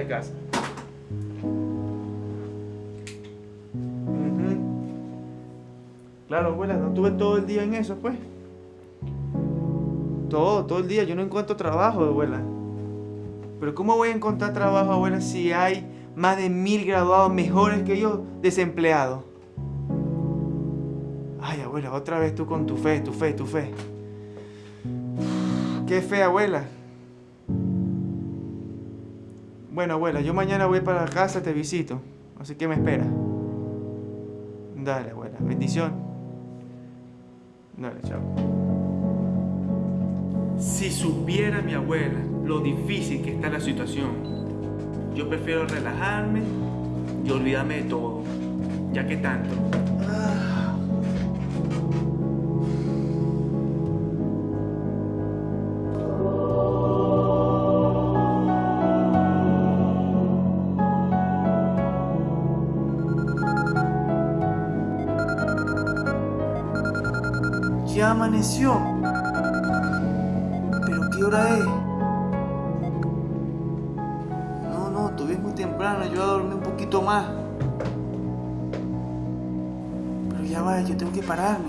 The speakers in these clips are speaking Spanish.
a casa. Claro, abuela, no tuve todo el día en eso, pues. Todo, todo el día. Yo no encuentro trabajo, abuela. Pero ¿cómo voy a encontrar trabajo, abuela, si hay más de mil graduados mejores que yo desempleados? Ay, abuela, otra vez tú con tu fe, tu fe, tu fe. Qué fe, abuela. Bueno, abuela, yo mañana voy para casa, te visito. Así que me espera. Dale, abuela. Bendición. Dale, chao. Si supiera mi abuela lo difícil que está la situación, yo prefiero relajarme y olvidarme de todo, ya que tanto. Ya amaneció. ¿Pero qué hora es? No, no, todavía es muy temprano. Yo voy a dormir un poquito más. Pero ya va, yo tengo que pararme.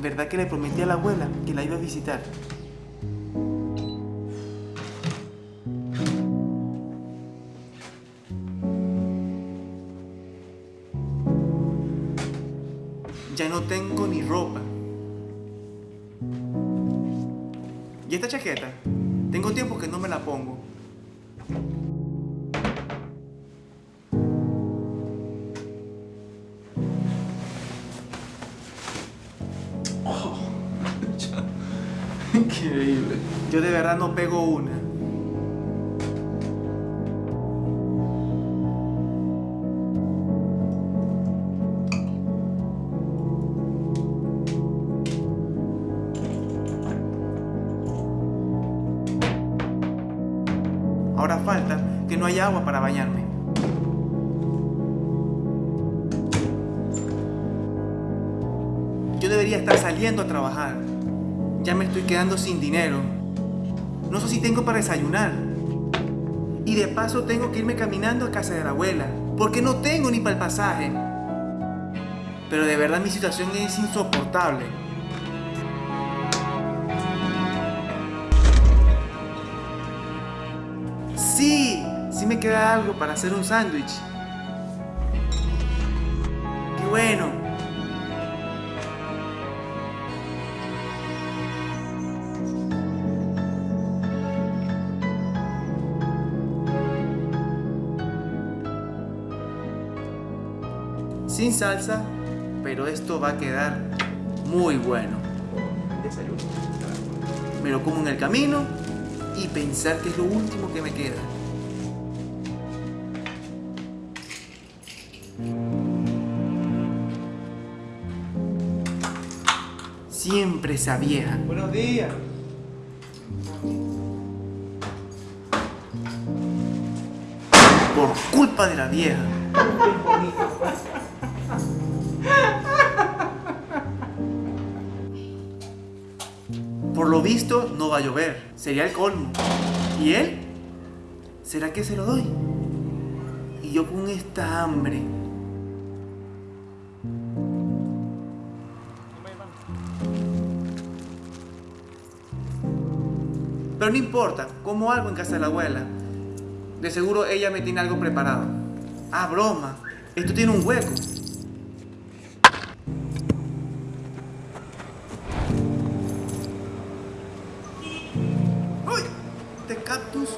¿Verdad que le prometí a la abuela que la iba a visitar? Chaqueta? Tengo tiempo que no me la pongo. Oh, Increíble. Yo de verdad no pego una. Ahora falta que no haya agua para bañarme. Yo debería estar saliendo a trabajar. Ya me estoy quedando sin dinero. No sé si tengo para desayunar. Y de paso tengo que irme caminando a casa de la abuela. Porque no tengo ni para el pasaje. Pero de verdad mi situación es insoportable. Queda algo para hacer un sándwich. ¡Qué bueno! Sin salsa, pero esto va a quedar muy bueno. Me lo como en el camino y pensar que es lo último que me queda. Siempre esa vieja. Buenos días. Por culpa de la vieja. Por lo visto no va a llover. Sería el colmo. ¿Y él? ¿Será que se lo doy? Y yo con esta hambre. Pero no importa, como algo en casa de la abuela. De seguro ella me tiene algo preparado. Ah, broma. Esto tiene un hueco. ¡Uy! Este cactus.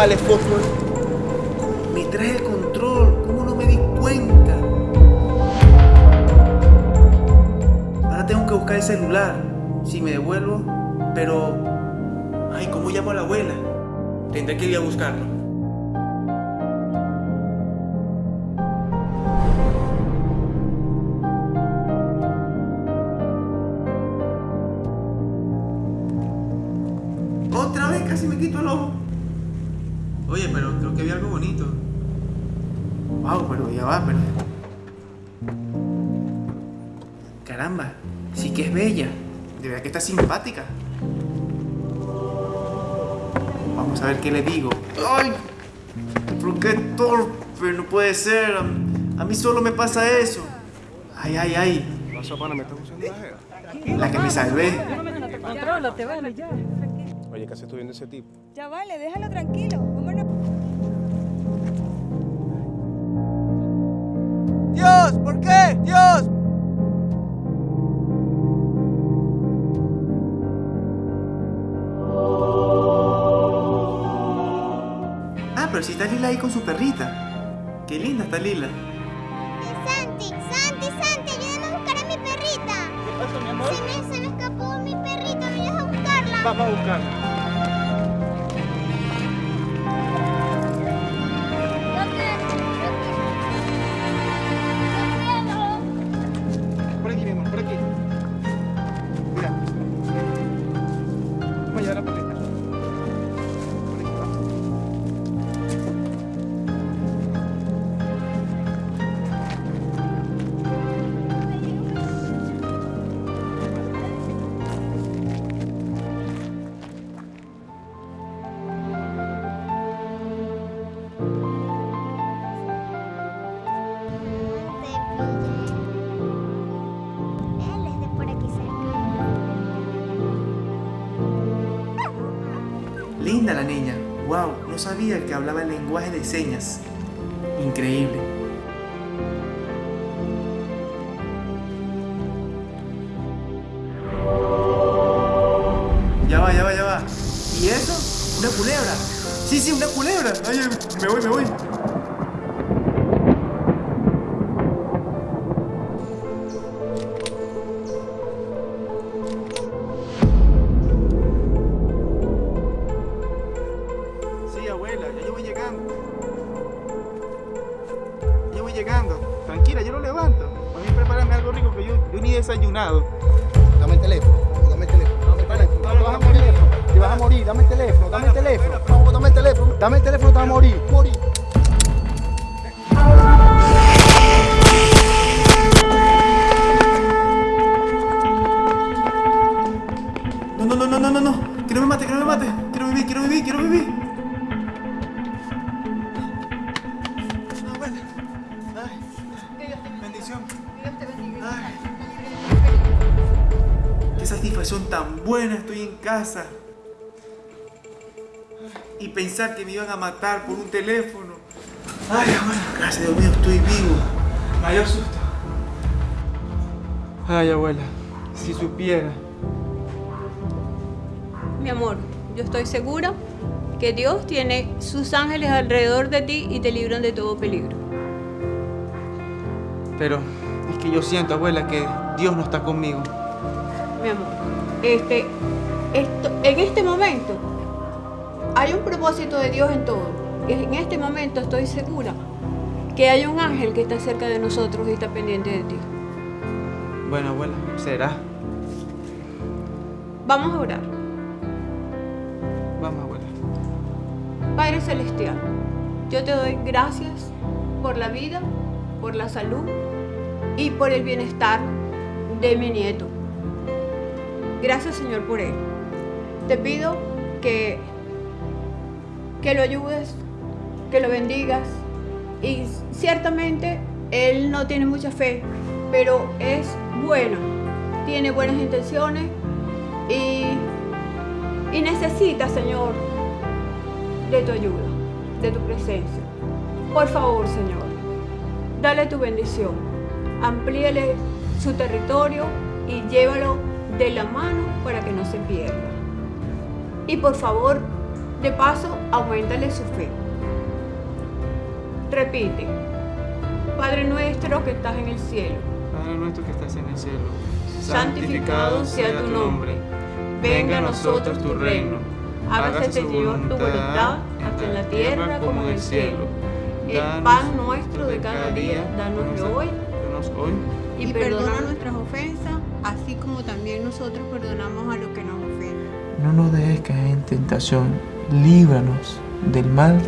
Fósforo. Me trae el control. ¿Cómo no me di cuenta? Ahora tengo que buscar el celular. Si me devuelvo, pero... Ay, ¿cómo llamo a la abuela? Tendré que ir a buscarlo. Oye, pero creo que vi algo bonito. Wow, pero ya va, pero... Caramba, sí que es bella. De verdad que está simpática. Vamos a ver qué le digo. ¡Ay! ¿Por qué torpe? No puede ser. A mí solo me pasa eso. Ay, ay, ay. ¿Pasó, pana? ¿Me estás usando la jeva? La que me salvé. Contrólate, vale, ya. Oye, ¿qué haces tú viendo ese tipo? Ya vale, déjalo tranquilo. Vámonos. Dios, ¿por qué? Dios. Ah, pero si está Lila ahí con su perrita. Qué linda está Lila. Santi, Santi, Santi, ayúdame a buscar a mi perrita. ¿Qué pasa, mi amor? Vamos a buscarla. Por aquí, mi amor, por aquí. Mira. Vamos a La niña. Wow, no sabía que hablaba el lenguaje de señas. Increíble. Ya va, ya va, ya va. ¿Y eso? ¿Una culebra? Sí, sí, una culebra. Ay, me voy, me voy. Teléfono. Te vas a morir, te vas a morir, dame el teléfono, dame el teléfono. No, dame el teléfono, dame el teléfono, te vas a morir, morir. No, no, no, no, no, no, no. Que no me mate, que no me mate. Quiero vivir, quiero vivir, quiero vivir. Ay. Bendición. Ay. Satisfacción tan buena estoy en casa. Y pensar que me iban a matar por un teléfono. Ay, abuela, gracias a Dios mío, estoy vivo. Mayor susto. Ay, abuela, si supiera. Mi amor, yo estoy segura que Dios tiene sus ángeles alrededor de ti y te libran de todo peligro. Pero es que yo siento, abuela, que Dios no está conmigo. Mi amor, este, esto, en este momento hay un propósito de Dios en todo. En este momento estoy segura que hay un ángel que está cerca de nosotros y está pendiente de ti. Bueno, abuela, será. Vamos a orar. Vamos, abuela. Padre Celestial, yo te doy gracias por la vida, por la salud y por el bienestar de mi nieto. Gracias Señor por él. Te pido que, que lo ayudes, que lo bendigas y ciertamente él no tiene mucha fe, pero es bueno, tiene buenas intenciones y, y necesita Señor de tu ayuda, de tu presencia. Por favor, Señor, dale tu bendición, amplíale su territorio y llévalo de la mano para que no se pierda. Y por favor, de paso, aumentale su fe. Repite, Padre nuestro que estás en el cielo, Padre nuestro que estás en el cielo, santificado sea tu nombre. Venga a nosotros tu reino. Hágase, Señor, tu voluntad, hasta en la tierra como en el cielo. El pan nuestro de cada día, danoslo hoy Hoy. y perdona nuestras ofensas, así como también nosotros perdonamos a los que nos ofenden. No nos dejes caer en tentación, líbranos del mal.